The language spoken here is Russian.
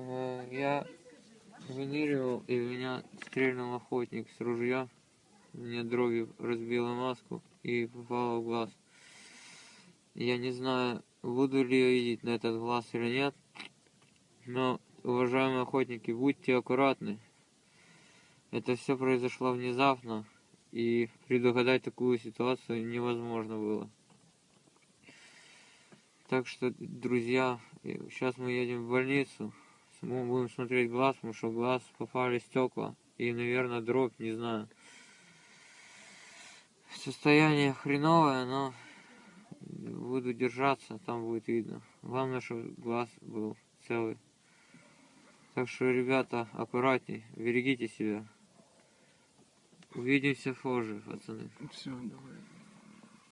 Э, Я выныривал, и меня стрельнул охотник с ружья. Мне дробью разбила маску и попала в глаз. Я не знаю, буду ли я видеть на этот глаз или нет. Но, уважаемые охотники, будьте аккуратны. Это все произошло внезапно, и предугадать такую ситуацию невозможно было. Так что, друзья, сейчас мы едем в больницу. Мы будем смотреть глаз, потому что глаз попали стекла. И, наверное, дробь, не знаю. Состояние хреновое, но буду держаться, там будет видно. Главное, чтобы глаз был целый. Так что, ребята, аккуратней, берегите себя. Увидимся позже, пацаны. Все, давай.